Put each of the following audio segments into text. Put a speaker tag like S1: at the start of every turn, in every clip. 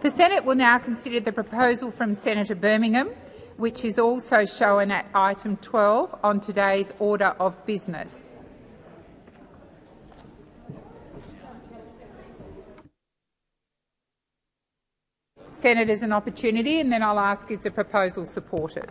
S1: The Senate will now consider the proposal from Senator Birmingham, which is also shown at item 12 on today's order of business. Senators an opportunity, and then I'll ask is the proposal supported.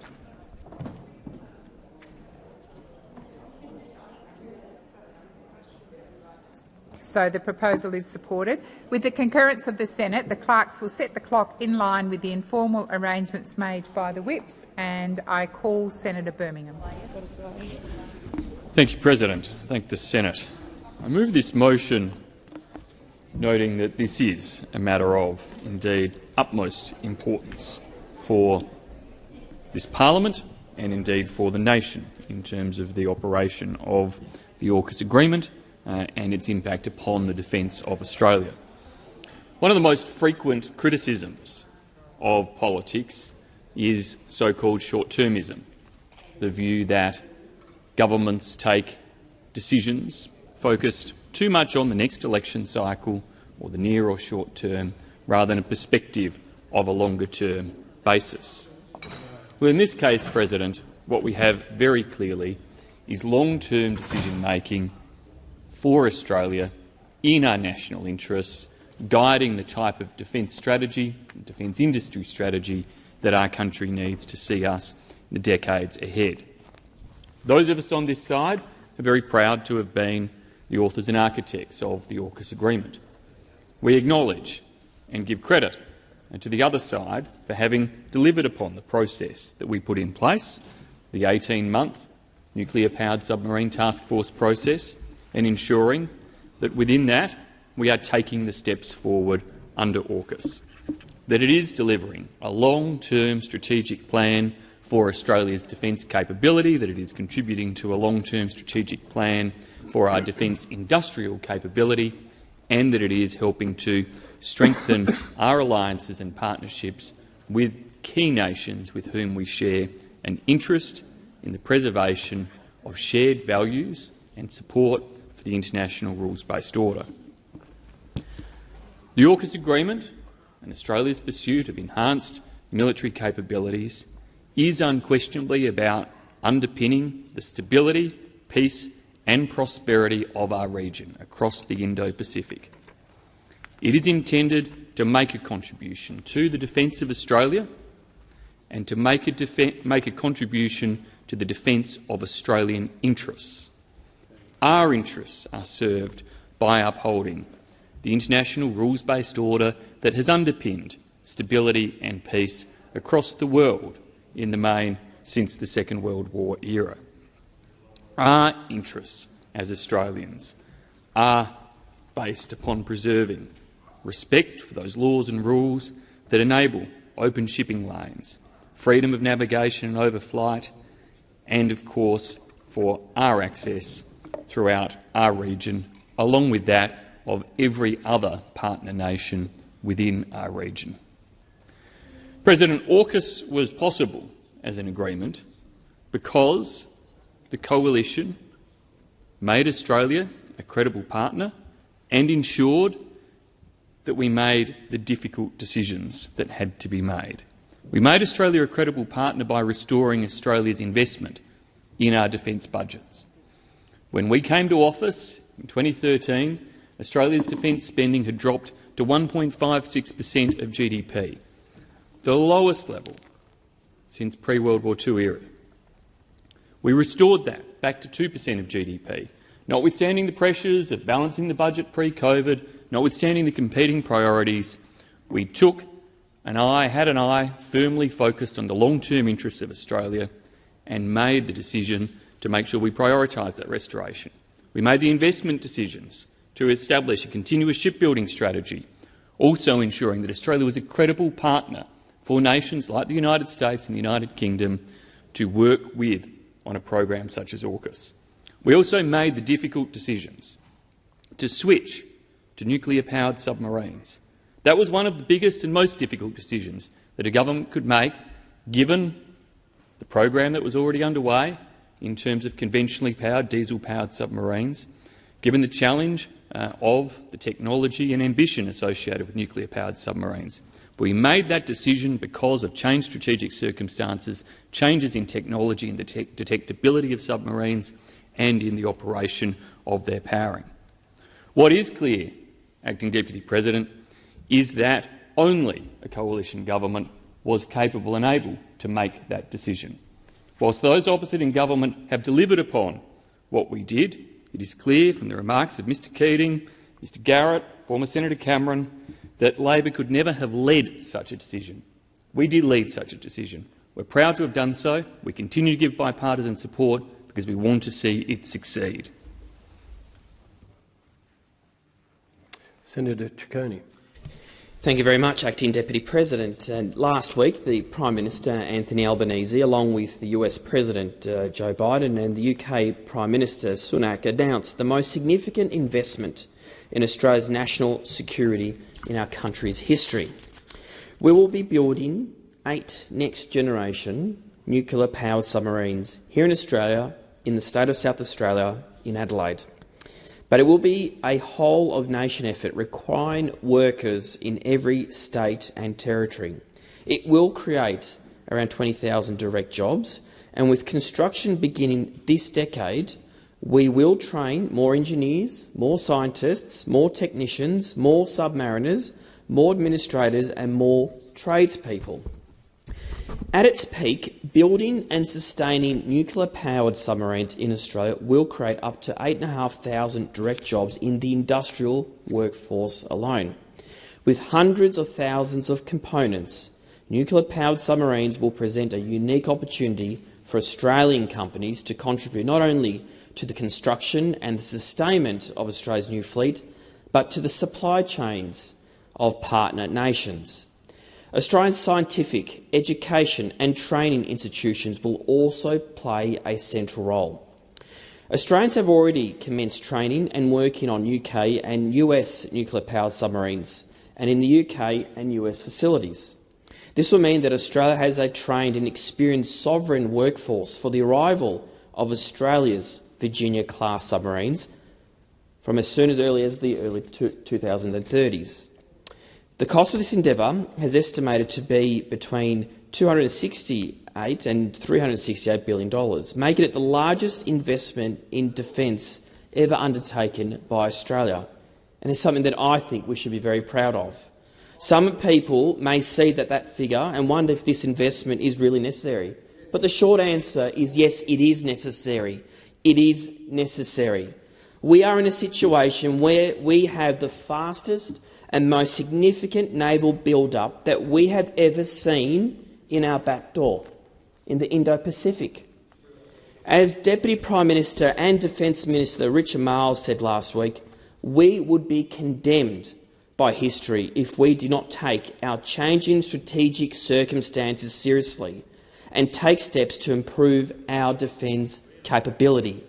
S1: So the proposal is supported. With the concurrence of the Senate, the clerks will set the clock in line with the informal arrangements made by the whips, and I call Senator Birmingham.
S2: Thank you, President. Thank the Senate. I move this motion noting that this is a matter of, indeed, utmost importance for this parliament and indeed for the nation in terms of the operation of the AUKUS agreement uh, and its impact upon the defence of Australia. One of the most frequent criticisms of politics is so-called short-termism, the view that governments take decisions focused too much on the next election cycle or the near or short term rather than a perspective of a longer-term basis. Well, in this case, President, what we have very clearly is long-term decision-making for Australia in our national interests, guiding the type of defence strategy, defence industry strategy that our country needs to see us in the decades ahead. Those of us on this side are very proud to have been the authors and architects of the AUKUS agreement. We acknowledge and give credit to the other side for having delivered upon the process that we put in place, the 18-month nuclear-powered submarine task force process, and ensuring that within that we are taking the steps forward under AUKUS, that it is delivering a long-term strategic plan for Australia's defence capability, that it is contributing to a long-term strategic plan for our defence industrial capability, and that it is helping to strengthen our alliances and partnerships with key nations with whom we share an interest in the preservation of shared values and support for the international rules-based order. The AUKUS agreement and Australia's pursuit of enhanced military capabilities is unquestionably about underpinning the stability, peace and prosperity of our region across the Indo-Pacific. It is intended to make a contribution to the defence of Australia and to make a, make a contribution to the defence of Australian interests. Our interests are served by upholding the international rules-based order that has underpinned stability and peace across the world in the main since the Second World War era. Our interests as Australians are based upon preserving respect for those laws and rules that enable open shipping lanes, freedom of navigation and overflight, and, of course, for our access throughout our region, along with that of every other partner nation within our region. President AUKUS was possible as an agreement because the coalition made Australia a credible partner and ensured that we made the difficult decisions that had to be made. We made Australia a credible partner by restoring Australia's investment in our defence budgets. When we came to office in 2013, Australia's defence spending had dropped to 1.56 per cent of GDP, the lowest level since pre-World War II era. We restored that back to 2 per cent of GDP, notwithstanding the pressures of balancing the budget pre-COVID, notwithstanding the competing priorities, we took an eye, had an eye firmly focused on the long-term interests of Australia and made the decision to make sure we prioritise that restoration. We made the investment decisions to establish a continuous shipbuilding strategy, also ensuring that Australia was a credible partner for nations like the United States and the United Kingdom to work with on a program such as AUKUS. We also made the difficult decisions to switch to nuclear-powered submarines. That was one of the biggest and most difficult decisions that a government could make, given the program that was already underway in terms of conventionally powered, diesel-powered submarines, given the challenge uh, of the technology and ambition associated with nuclear-powered submarines. We made that decision because of changed strategic circumstances, changes in technology and the detectability of submarines and in the operation of their powering. What is clear, Acting Deputy President, is that only a coalition government was capable and able to make that decision. Whilst those opposite in government have delivered upon what we did, it is clear from the remarks of Mr Keating, Mr Garrett, former Senator Cameron, that Labor could never have led such a decision. We did lead such a decision. We're proud to have done so. We continue to give bipartisan support because we want to see it succeed.
S3: Senator Ciccone.
S4: Thank you very much, Acting Deputy President. And last week, the Prime Minister Anthony Albanese, along with the US President uh, Joe Biden and the UK Prime Minister Sunak, announced the most significant investment in Australia's national security in our country's history. We will be building eight next-generation nuclear-powered submarines here in Australia, in the state of South Australia, in Adelaide. But it will be a whole-of-nation effort requiring workers in every state and territory. It will create around 20,000 direct jobs, and with construction beginning this decade, we will train more engineers, more scientists, more technicians, more submariners, more administrators and more tradespeople. At its peak, building and sustaining nuclear-powered submarines in Australia will create up to 8,500 direct jobs in the industrial workforce alone. With hundreds of thousands of components, nuclear-powered submarines will present a unique opportunity for Australian companies to contribute not only to the construction and the sustainment of Australia's new fleet, but to the supply chains of partner nations. Australian scientific, education and training institutions will also play a central role. Australians have already commenced training and working on UK and US nuclear-powered submarines and in the UK and US facilities. This will mean that Australia has a trained and experienced sovereign workforce for the arrival of Australia's Virginia-class submarines from as soon as early as the early 2030s. The cost of this endeavour has estimated to be between 268 and $368 billion, making it the largest investment in defence ever undertaken by Australia, and it's something that I think we should be very proud of. Some people may see that, that figure and wonder if this investment is really necessary. But the short answer is yes, it is necessary. It is necessary. We are in a situation where we have the fastest and most significant naval build-up that we have ever seen in our back door, in the Indo-Pacific. As Deputy Prime Minister and Defence Minister Richard Marles said last week, we would be condemned by history if we do not take our changing strategic circumstances seriously and take steps to improve our defence capability.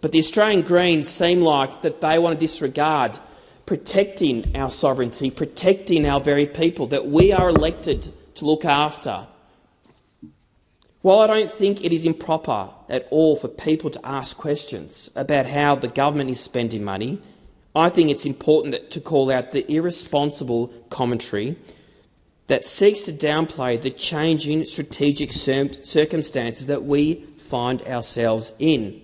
S4: But the Australian Greens seem like that they want to disregard protecting our sovereignty, protecting our very people that we are elected to look after. While I don't think it is improper at all for people to ask questions about how the government is spending money, I think it's important to call out the irresponsible commentary that seeks to downplay the changing strategic circumstances that we find ourselves in.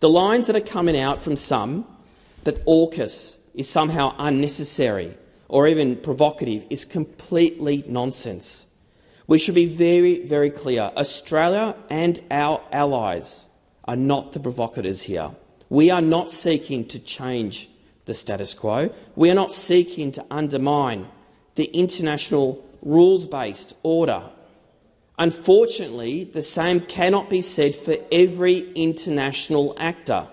S4: The lines that are coming out from some that AUKUS is somehow unnecessary or even provocative is completely nonsense. We should be very, very clear. Australia and our allies are not the provocateurs here. We are not seeking to change the status quo. We are not seeking to undermine the international rules-based order Unfortunately, the same cannot be said for every international actor.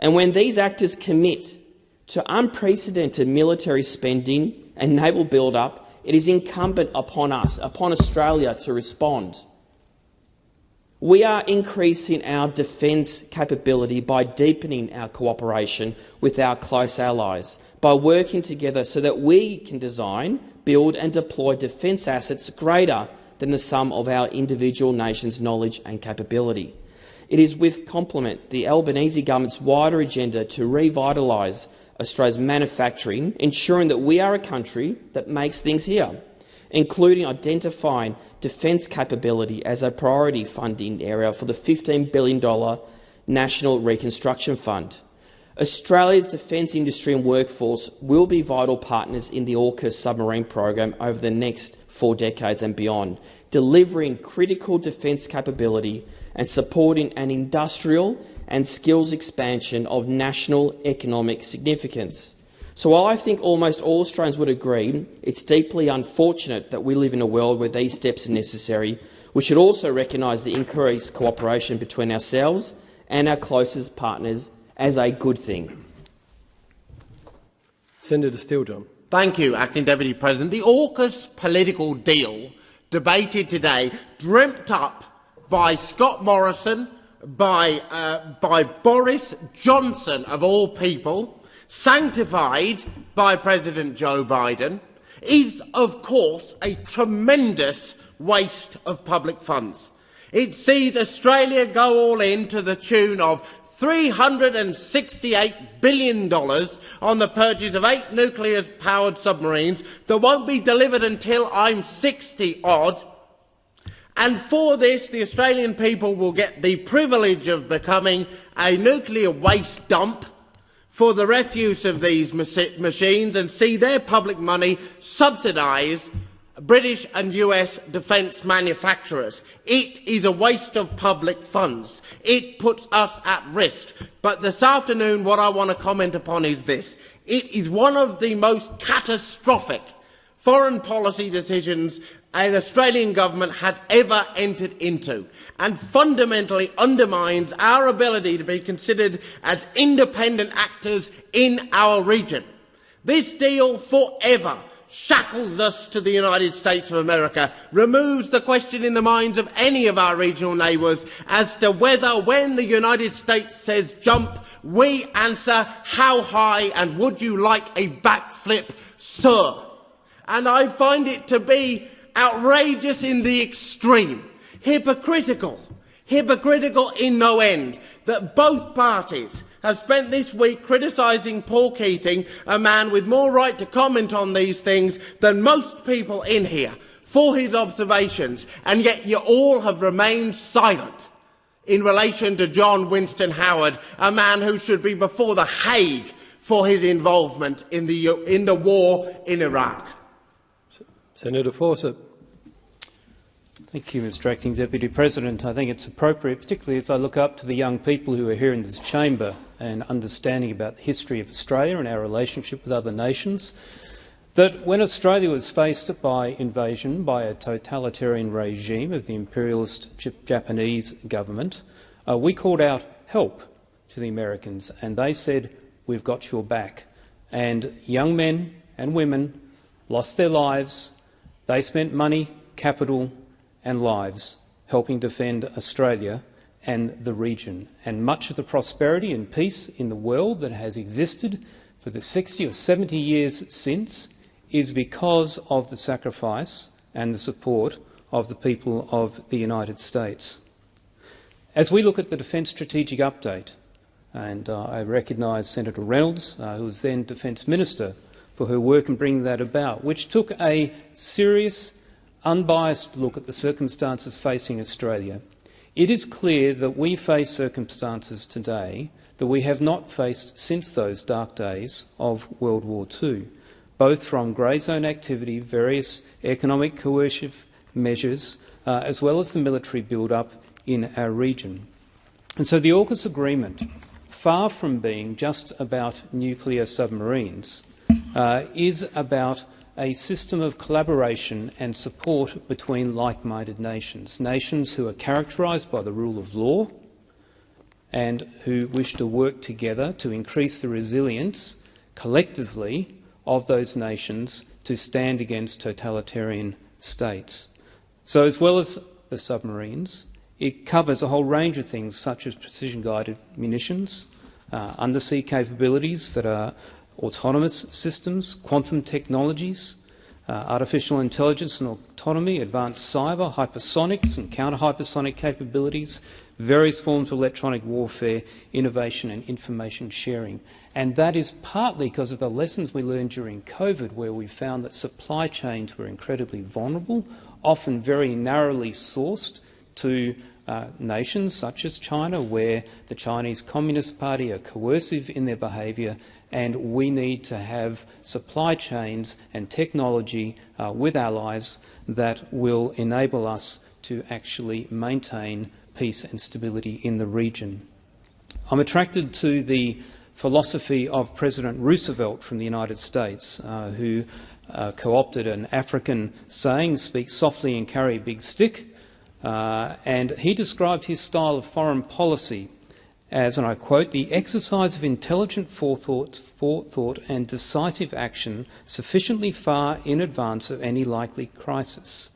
S4: And when these actors commit to unprecedented military spending and naval build-up, it is incumbent upon us, upon Australia, to respond. We are increasing our defence capability by deepening our cooperation with our close allies, by working together so that we can design, build and deploy defence assets greater than the sum of our individual nations' knowledge and capability. It is with complement the Albanese government's wider agenda to revitalise Australia's manufacturing, ensuring that we are a country that makes things here, including identifying defence capability as a priority funding area for the $15 billion National Reconstruction Fund. Australia's defence industry and workforce will be vital partners in the AUKUS submarine program over the next four decades and beyond, delivering critical defence capability and supporting an industrial and skills expansion of national economic significance. So while I think almost all Australians would agree it's deeply unfortunate that we live in a world where these steps are necessary, we should also recognise the increased cooperation between ourselves and our closest partners as a good thing.
S3: Senator Steele-John.
S5: Thank you, Acting Deputy President. The AUKUS political deal debated today, dreamt up by Scott Morrison, by, uh, by Boris Johnson, of all people, sanctified by President Joe Biden, is, of course, a tremendous waste of public funds. It sees Australia go all in to the tune of $368 billion on the purchase of eight nuclear-powered submarines that won't be delivered until I'm 60 odd. And for this, the Australian people will get the privilege of becoming a nuclear waste dump for the refuse of these machines and see their public money subsidise British and US defence manufacturers. It is a waste of public funds. It puts us at risk. But this afternoon, what I want to comment upon is this. It is one of the most catastrophic foreign policy decisions an Australian government has ever entered into and fundamentally undermines our ability to be considered as independent actors in our region. This deal forever shackles us to the United States of America, removes the question in the minds of any of our regional neighbours as to whether, when the United States says jump, we answer how high and would you like a backflip, sir? And I find it to be outrageous in the extreme, hypocritical, hypocritical in no end, that both parties have spent this week criticising Paul Keating, a man with more right to comment on these things than most people in here, for his observations, and yet you all have remained silent in relation to John Winston Howard, a man who should be before the Hague for his involvement in the, in the war in Iraq.
S3: Senator Fawcett.
S6: Thank you, Mr Acting Deputy President. I think it's appropriate, particularly as I look up to the young people who are here in this chamber and understanding about the history of Australia and our relationship with other nations, that when Australia was faced by invasion by a totalitarian regime of the imperialist Japanese government, uh, we called out help to the Americans and they said, we've got your back. And young men and women lost their lives. They spent money, capital and lives helping defend Australia and the region. And much of the prosperity and peace in the world that has existed for the 60 or 70 years since is because of the sacrifice and the support of the people of the United States. As we look at the Defence Strategic Update, and uh, I recognise Senator Reynolds, uh, who was then Defence Minister, for her work in bringing that about, which took a serious unbiased look at the circumstances facing Australia, it is clear that we face circumstances today that we have not faced since those dark days of World War II, both from grey zone activity, various economic coercive measures, uh, as well as the military build-up in our region. And so the AUKUS agreement, far from being just about nuclear submarines, uh, is about a system of collaboration and support between like-minded nations, nations who are characterised by the rule of law and who wish to work together to increase the resilience collectively of those nations to stand against totalitarian states. So as well as the submarines, it covers a whole range of things such as precision-guided munitions, uh, undersea capabilities that are autonomous systems, quantum technologies, uh, artificial intelligence and autonomy, advanced cyber, hypersonics and counter-hypersonic capabilities, various forms of electronic warfare, innovation and information sharing. And that is partly because of the lessons we learned during COVID, where we found that supply chains were incredibly vulnerable, often very narrowly sourced to uh, nations such as China, where the Chinese Communist Party are coercive in their behaviour, and we need to have supply chains and technology uh, with allies that will enable us to actually maintain peace and stability in the region. I'm attracted to the philosophy of President Roosevelt from the United States, uh, who uh, co-opted an African saying, speak softly and carry a big stick, uh, and he described his style of foreign policy as, and I quote, the exercise of intelligent forethought, forethought and decisive action sufficiently far in advance of any likely crisis.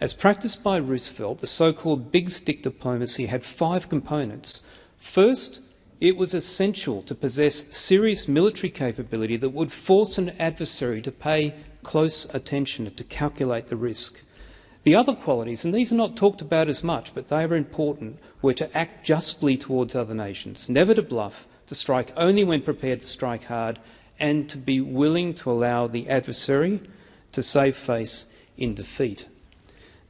S6: As practiced by Roosevelt, the so-called big stick diplomacy had five components. First, it was essential to possess serious military capability that would force an adversary to pay close attention to calculate the risk. The other qualities, and these are not talked about as much, but they are important, were to act justly towards other nations, never to bluff, to strike only when prepared to strike hard, and to be willing to allow the adversary to save face in defeat.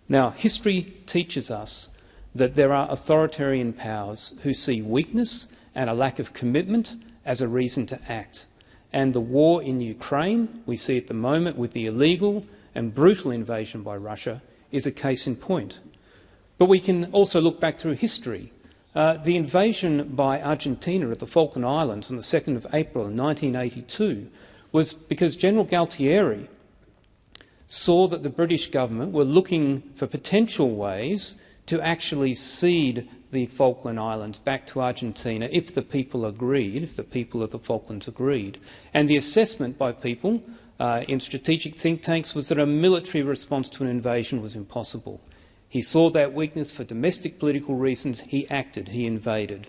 S6: Now, history teaches us that there are authoritarian powers who see weakness and a lack of commitment as a reason to act. And the war in Ukraine, we see at the moment with the illegal and brutal invasion by Russia, is a case in point. But we can also look back through history. Uh, the invasion by Argentina of the Falkland Islands on the 2nd of April 1982 was because General Galtieri saw that the British government were looking for potential ways to actually cede the Falkland Islands back to Argentina if the people agreed, if the people of the Falklands agreed. And the assessment by people uh, in strategic think tanks was that a military response to an invasion was impossible. He saw that weakness for domestic political reasons. He acted. He invaded.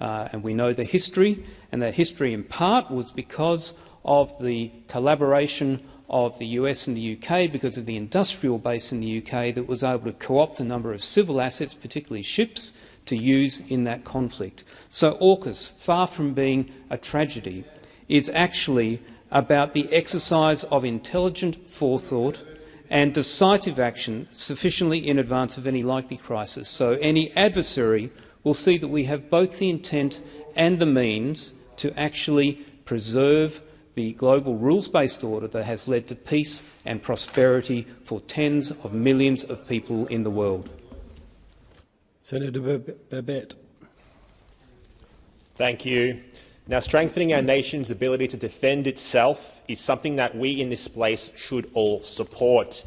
S6: Uh, and we know the history, and that history in part was because of the collaboration of the US and the UK, because of the industrial base in the UK that was able to co-opt a number of civil assets, particularly ships, to use in that conflict. So AUKUS, far from being a tragedy, is actually about the exercise of intelligent forethought and decisive action sufficiently in advance of any likely crisis. So any adversary will see that we have both the intent and the means to actually preserve the global rules-based order that has led to peace and prosperity for tens of millions of people in the world.
S3: Senator Babet.
S7: Thank you. Now, strengthening our nation's ability to defend itself is something that we in this place should all support.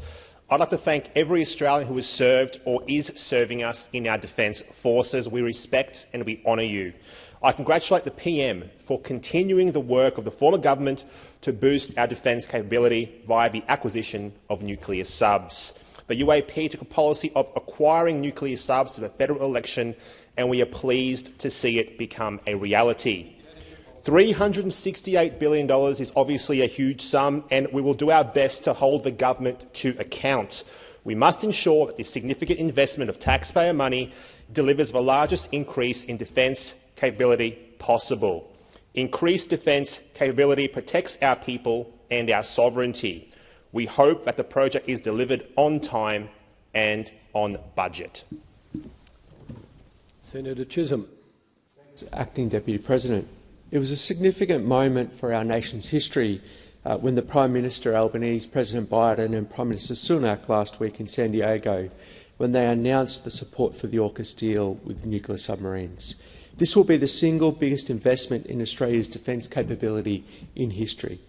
S7: I'd like to thank every Australian who has served or is serving us in our defence forces. We respect and we honour you. I congratulate the PM for continuing the work of the former government to boost our defence capability via the acquisition of nuclear subs. The UAP took a policy of acquiring nuclear subs to the federal election, and we are pleased to see it become a reality. $368 billion is obviously a huge sum, and we will do our best to hold the government to account. We must ensure that this significant investment of taxpayer money delivers the largest increase in defence capability possible. Increased defence capability protects our people and our sovereignty. We hope that the project is delivered on time and on budget.
S3: Senator Chisholm.
S8: Acting Deputy President. It was a significant moment for our nation's history uh, when the Prime Minister Albanese, President Biden and Prime Minister Sunak last week in San Diego when they announced the support for the AUKUS deal with nuclear submarines. This will be the single biggest investment in Australia's defence capability in history.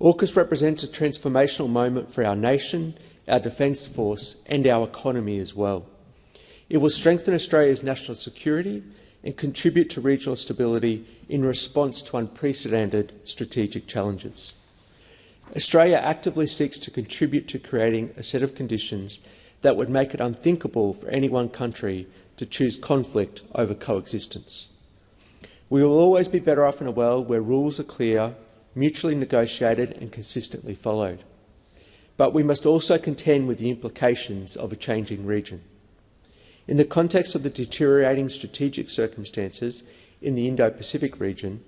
S8: AUKUS represents a transformational moment for our nation, our defence force and our economy as well. It will strengthen Australia's national security and contribute to regional stability in response to unprecedented strategic challenges. Australia actively seeks to contribute to creating a set of conditions that would make it unthinkable for any one country to choose conflict over coexistence. We will always be better off in a world where rules are clear, mutually negotiated and consistently followed. But we must also contend with the implications of a changing region. In the context of the deteriorating strategic circumstances in the Indo-Pacific region,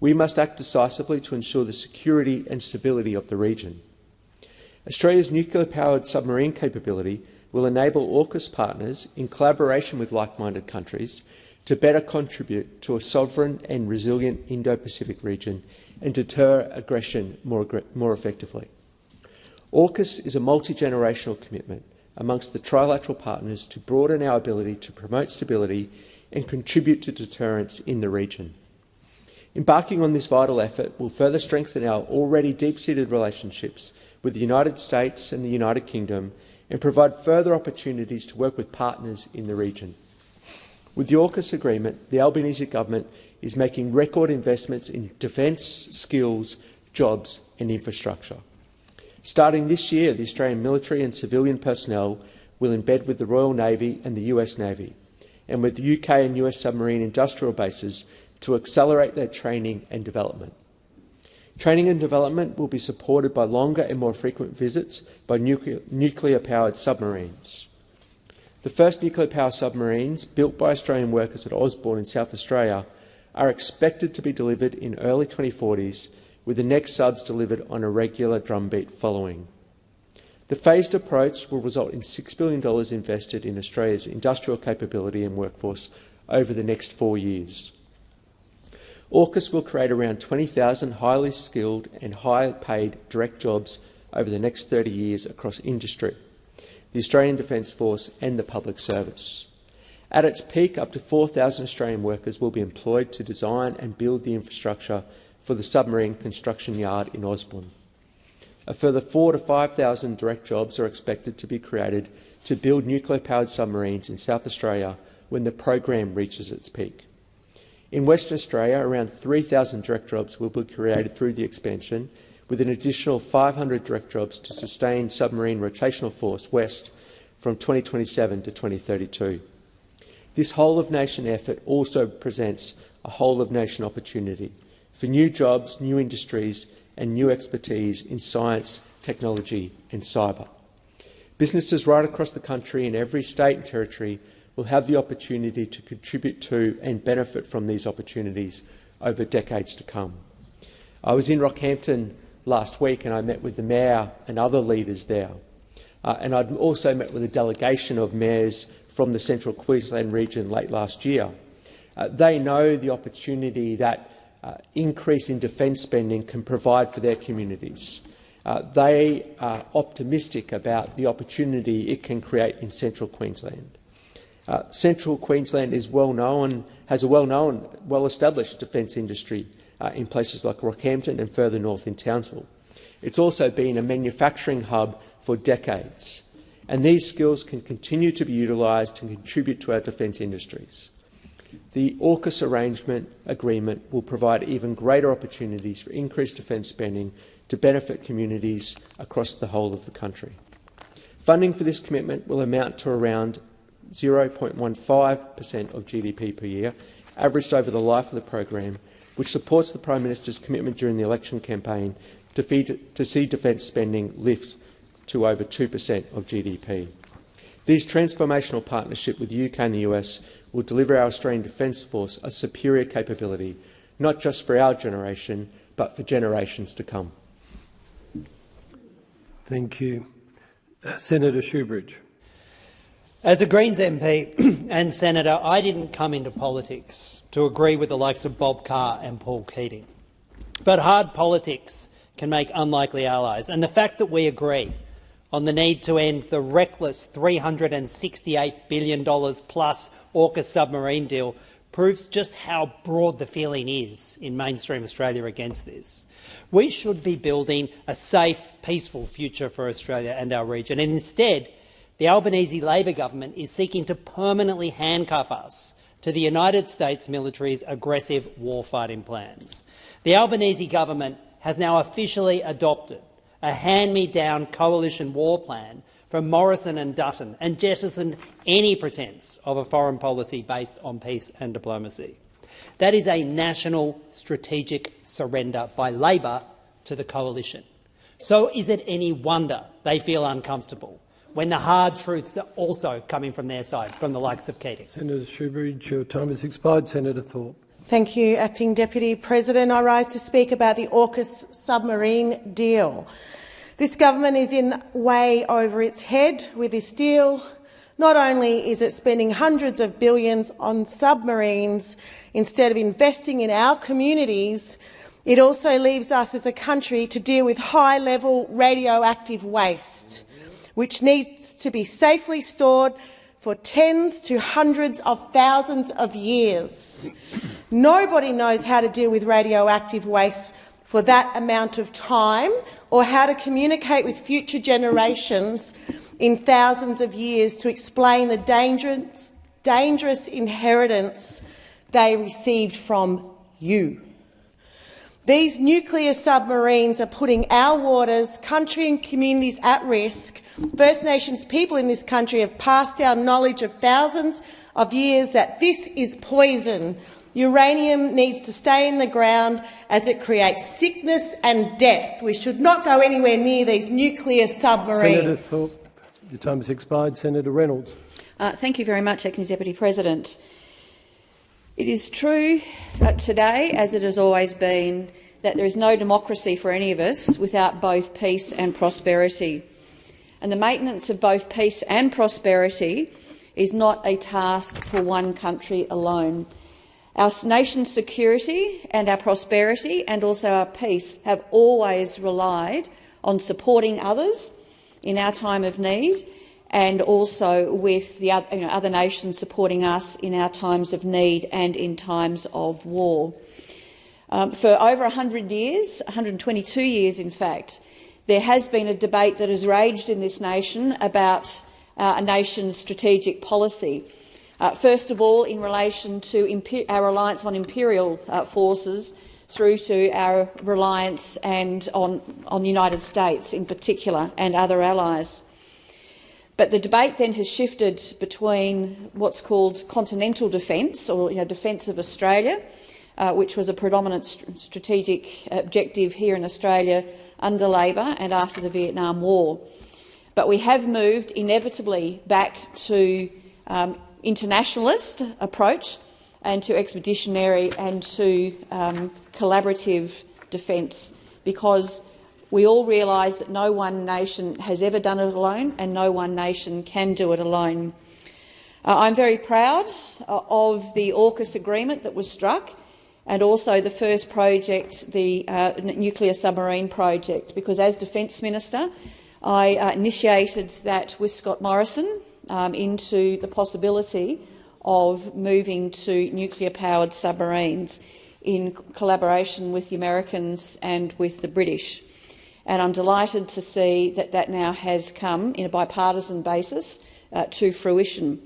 S8: we must act decisively to ensure the security and stability of the region. Australia's nuclear-powered submarine capability will enable AUKUS partners, in collaboration with like-minded countries, to better contribute to a sovereign and resilient Indo-Pacific region and deter aggression more, more effectively. AUKUS is a multi-generational commitment amongst the trilateral partners to broaden our ability to promote stability and contribute to deterrence in the region. Embarking on this vital effort will further strengthen our already deep-seated relationships with the United States and the United Kingdom and provide further opportunities to work with partners in the region. With the AUKUS agreement, the Albanese government is making record investments in defence, skills, jobs and infrastructure. Starting this year, the Australian military and civilian personnel will embed with the Royal Navy and the US Navy, and with UK and US submarine industrial bases to accelerate their training and development. Training and development will be supported by longer and more frequent visits by nuclear-powered submarines. The first nuclear-powered submarines, built by Australian workers at Osborne in South Australia, are expected to be delivered in early 2040s with the next subs delivered on a regular drumbeat following. The phased approach will result in $6 billion invested in Australia's industrial capability and workforce over the next four years. AUKUS will create around 20,000 highly skilled and high-paid direct jobs over the next 30 years across industry, the Australian Defence Force and the public service. At its peak, up to 4,000 Australian workers will be employed to design and build the infrastructure for the submarine construction yard in Osborne. A further 4,000 to 5,000 direct jobs are expected to be created to build nuclear-powered submarines in South Australia when the program reaches its peak. In Western Australia, around 3,000 direct jobs will be created through the expansion, with an additional 500 direct jobs to sustain submarine rotational force west from 2027 to 2032. This whole-of-nation effort also presents a whole-of-nation opportunity for new jobs, new industries and new expertise in science, technology and cyber. Businesses right across the country in every state and territory will have the opportunity to contribute to and benefit from these opportunities over decades to come. I was in Rockhampton last week and I met with the Mayor and other leaders there. Uh, and I'd also met with a delegation of mayors from the Central Queensland region late last year. Uh, they know the opportunity that uh, increase in defence spending can provide for their communities. Uh, they are optimistic about the opportunity it can create in central Queensland. Uh, central Queensland is well known, has a well-known, well-established defence industry uh, in places like Rockhampton and further north in Townsville. It's also been a manufacturing hub for decades, and these skills can continue to be utilised to contribute to our defence industries. The AUKUS arrangement agreement will provide even greater opportunities for increased defence spending to benefit communities across the whole of the country. Funding for this commitment will amount to around 0.15 per cent of GDP per year, averaged over the life of the program, which supports the Prime Minister's commitment during the election campaign to, feed, to see defence spending lift to over 2 per cent of GDP. This transformational partnership with the UK and the US will deliver our Australian Defence Force a superior capability, not just for our generation, but for generations to come.
S3: Thank you. Uh, Senator Shoebridge.
S9: As a Greens MP and Senator, I didn't come into politics to agree with the likes of Bob Carr and Paul Keating. But hard politics can make unlikely allies, and the fact that we agree on the need to end the reckless $368 billion plus AUKUS submarine deal proves just how broad the feeling is in mainstream Australia against this. We should be building a safe, peaceful future for Australia and our region, and instead the Albanese Labor government is seeking to permanently handcuff us to the United States military's aggressive warfighting plans. The Albanese government has now officially adopted a hand-me-down coalition war plan from Morrison and Dutton and jettisoned any pretence of a foreign policy based on peace and diplomacy. That is a national strategic surrender by Labor to the coalition. So is it any wonder they feel uncomfortable when the hard truths are also coming from their side, from the likes of Keating.
S3: Senator Shoebridge, your time has expired. Senator Thorpe.
S10: Thank you, Acting Deputy President. I rise to speak about the AUKUS submarine deal. This government is in way over its head with this deal. Not only is it spending hundreds of billions on submarines instead of investing in our communities, it also leaves us as a country to deal with high-level radioactive waste, which needs to be safely stored for tens to hundreds of thousands of years. Nobody knows how to deal with radioactive waste for that amount of time or how to communicate with future generations in thousands of years to explain the dangerous, dangerous inheritance they received from you. These nuclear submarines are putting our waters, country and communities at risk. First Nations people in this country have passed down knowledge of thousands of years that this is poison Uranium needs to stay in the ground as it creates sickness and death. We should not go anywhere near these nuclear submarines.
S3: Senator Thorpe, your time has expired. Senator Reynolds.
S11: Uh, thank you very much, Acting Deputy President. It is true uh, today, as it has always been, that there is no democracy for any of us without both peace and prosperity. And the maintenance of both peace and prosperity is not a task for one country alone. Our nation's security and our prosperity and also our peace have always relied on supporting others in our time of need and also with the other, you know, other nations supporting us in our times of need and in times of war. Um, for over 100 years, 122 years in fact, there has been a debate that has raged in this nation about uh, a nation's strategic policy. Uh, first of all, in relation to our reliance on imperial uh, forces through to our reliance and on, on the United States in particular and other allies. But the debate then has shifted between what's called continental defence, or you know, defence of Australia, uh, which was a predominant st strategic objective here in Australia under Labor and after the Vietnam War. But we have moved inevitably back to um, internationalist approach and to expeditionary and to um, collaborative defence because we all realise that no one nation has ever done it alone and no one nation can do it alone. Uh, I'm very proud uh, of the AUKUS agreement that was struck and also the first project, the uh, nuclear submarine project, because as Defence Minister I uh, initiated that with Scott Morrison, um, into the possibility of moving to nuclear-powered submarines in collaboration with the Americans and with the British. And I'm delighted to see that that now has come in a bipartisan basis uh, to fruition.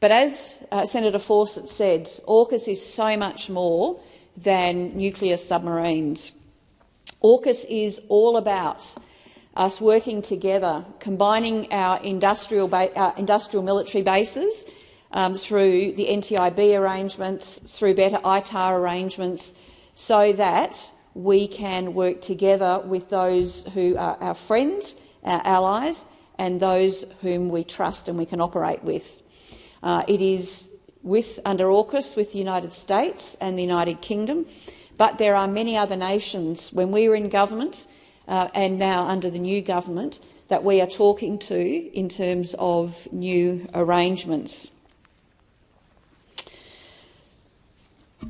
S11: But as uh, Senator Fawcett said, AUKUS is so much more than nuclear submarines. AUKUS is all about us working together, combining our industrial, industrial military bases um, through the NTIB arrangements, through better ITAR arrangements, so that we can work together with those who are our friends, our allies, and those whom we trust and we can operate with. Uh, it is with, under AUKUS with the United States and the United Kingdom, but there are many other nations. When we were in government, uh, and now under the new government that we are talking to in terms of new arrangements.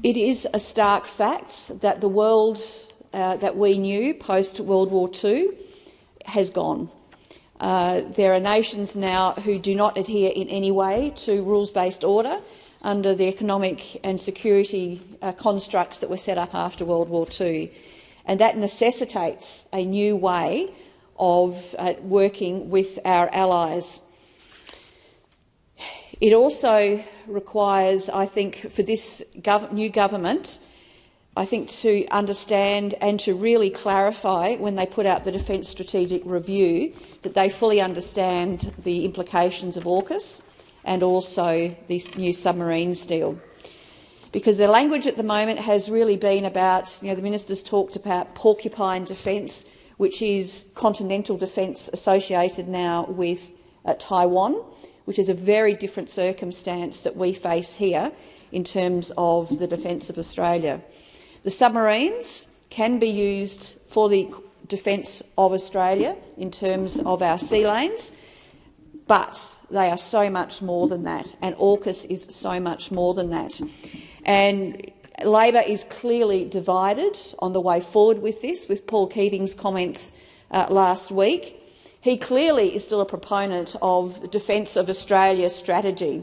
S11: It is a stark fact that the world uh, that we knew post-World War II has gone. Uh, there are nations now who do not adhere in any way to rules-based order under the economic and security uh, constructs that were set up after World War II and that necessitates a new way of uh, working with our allies. It also requires, I think, for this gov new government, I think, to understand and to really clarify when they put out the Defence Strategic Review that they fully understand the implications of AUKUS and also this new submarines deal because the language at the moment has really been about, you know, the ministers talked about porcupine defence, which is continental defence associated now with uh, Taiwan, which is a very different circumstance that we face here in terms of the defence of Australia. The submarines can be used for the defence of Australia in terms of our sea lanes, but they are so much more than that, and AUKUS is so much more than that. And Labor is clearly divided on the way forward with this, with Paul Keating's comments uh, last week. He clearly is still a proponent of Defence of Australia strategy,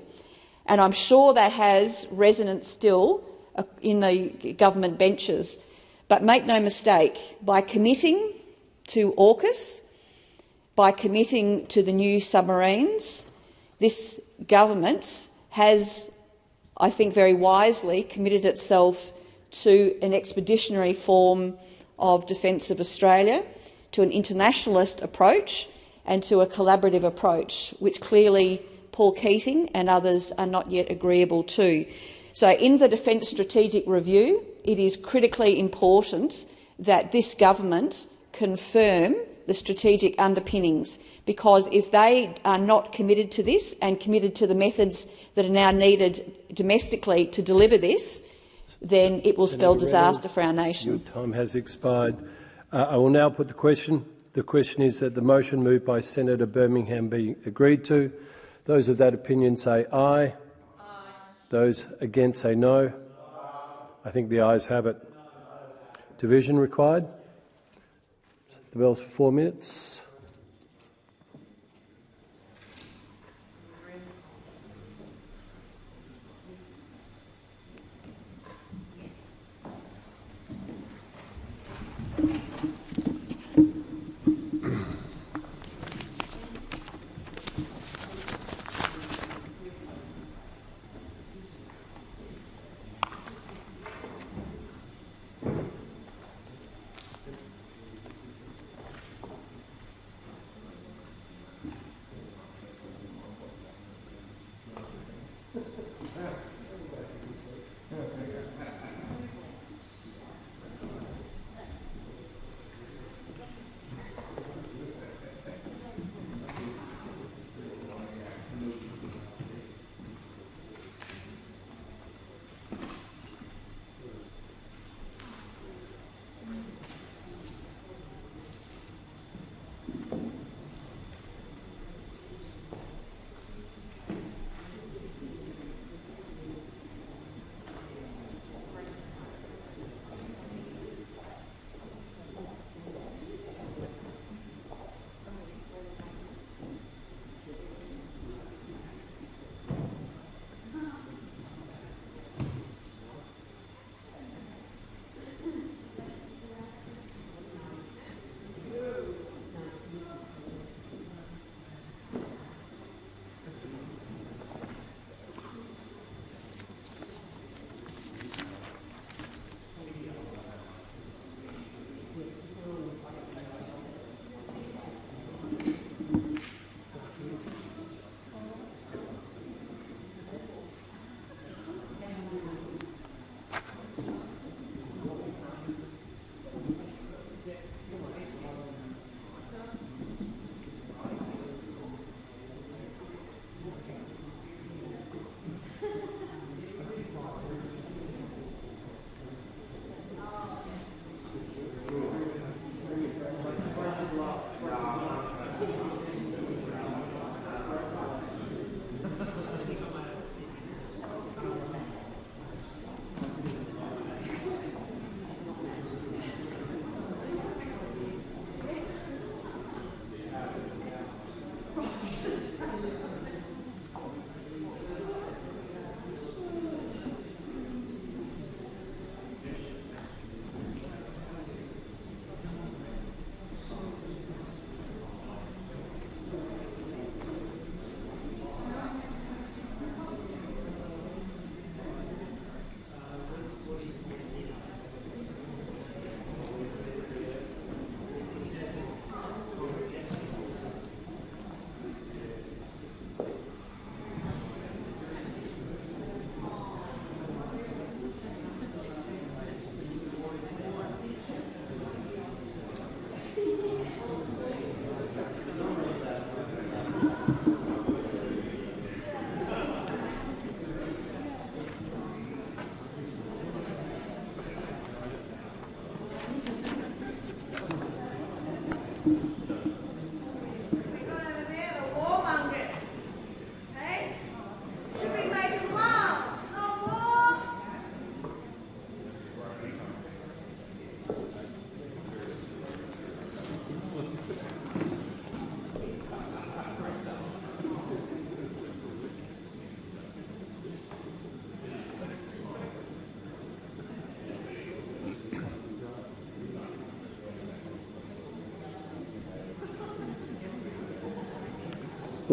S11: and I'm sure that has resonance still uh, in the government benches. But make no mistake, by committing to AUKUS, by committing to the new submarines, this government has, I think very wisely, committed itself to an expeditionary form of defence of Australia, to an internationalist approach and to a collaborative approach, which clearly Paul Keating and others are not yet agreeable to. So in the Defence Strategic Review, it is critically important that this government confirm the strategic underpinnings, because if they are not committed to this and committed to the methods that are now needed domestically to deliver this, then it will spell disaster for our nation.
S3: Your time has expired. Uh, I will now put the question. The question is that the motion moved by Senator Birmingham be agreed to. Those of that opinion say aye. aye. Those against say no. I think the ayes have it. Division required. The bells for four minutes.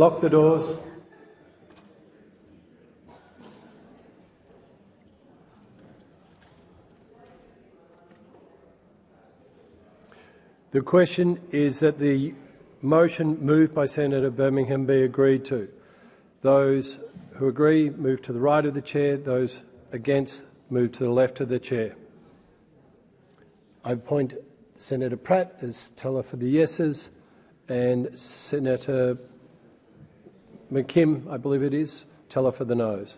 S3: Lock the doors. The question is that the motion moved by Senator Birmingham be agreed to. Those who agree move to the right of the chair. Those against move to the left of the chair. I appoint Senator Pratt as teller for the yeses and Senator McKim, I believe it is, tell her for the noes.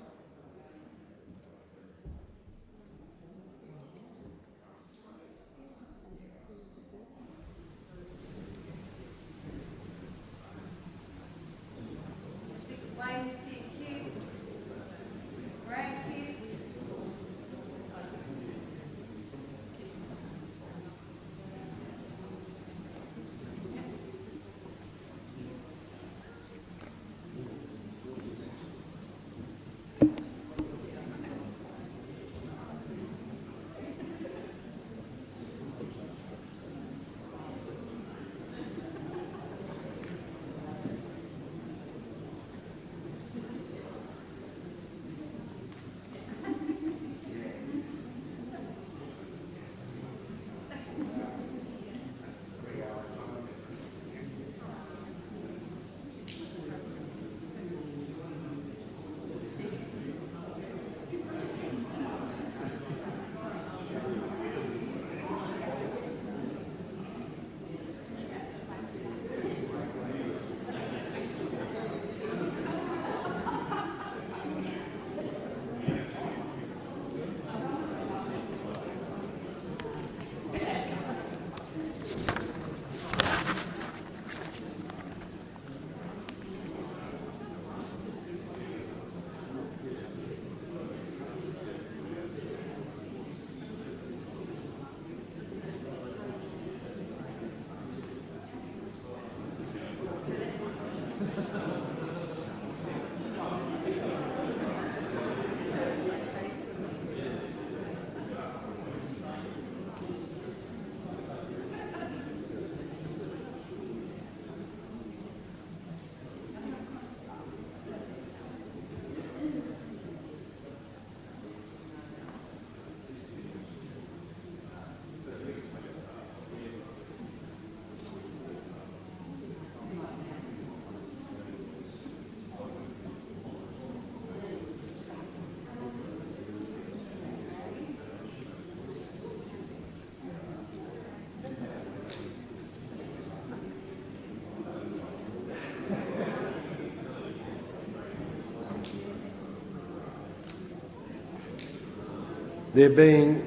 S3: There being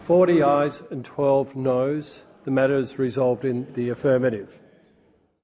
S3: 40 ayes and 12 noes, the matter is resolved in the affirmative.